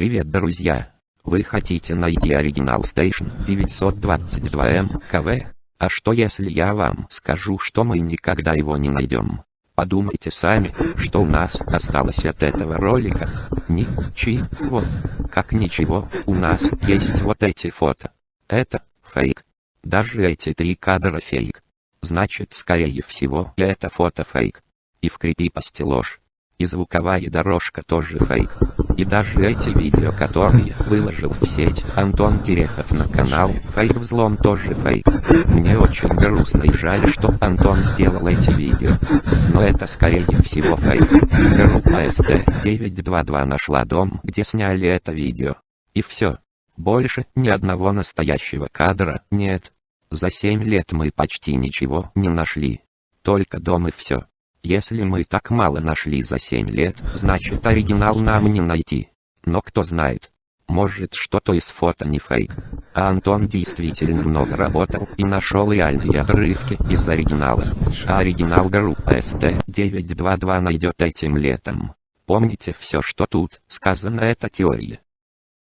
Привет, друзья! Вы хотите найти оригинал Station 922M КВ? А что если я вам скажу, что мы никогда его не найдем? Подумайте сами, что у нас осталось от этого ролика. Ничего. Как ничего, у нас есть вот эти фото. Это фейк. Даже эти три кадра фейк. Значит, скорее всего, это фото фейк. И в крипипости ложь. И звуковая дорожка тоже фейк. И даже эти видео, которые выложил в сеть Антон Терехов на канал Фейк Взлом тоже фейк. Мне очень грустно и жаль, что Антон сделал эти видео. Но это скорее всего фейк. Группа СТ-922 нашла дом, где сняли это видео. И все. Больше ни одного настоящего кадра нет. За 7 лет мы почти ничего не нашли. Только дом и все. Если мы так мало нашли за 7 лет, значит оригинал нам не найти. Но кто знает. Может что-то из фото не фейк. А Антон действительно много работал и нашел реальные отрывки из оригинала. А оригинал группы ST922 найдет этим летом. Помните все, что тут сказано это теория.